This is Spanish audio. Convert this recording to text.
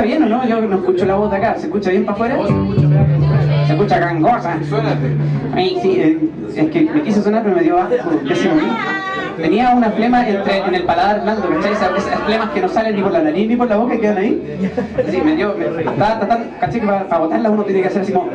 ¿Escucha bien o no? Yo no escucho la voz de acá, ¿se escucha bien para afuera? Se escucha gangosa. Suénate. Ay, sí, eh, es que me quise sonar pero me dio asco. Tenía una flema entre, en el paladar blando, ¿cachai? Esas, esas flemas que no salen ni por la nariz ni por la boca y quedan ahí. Sí, me dio, me, estaba tratando, ¿cachai? Que para, para botarlas uno tiene que hacer así como...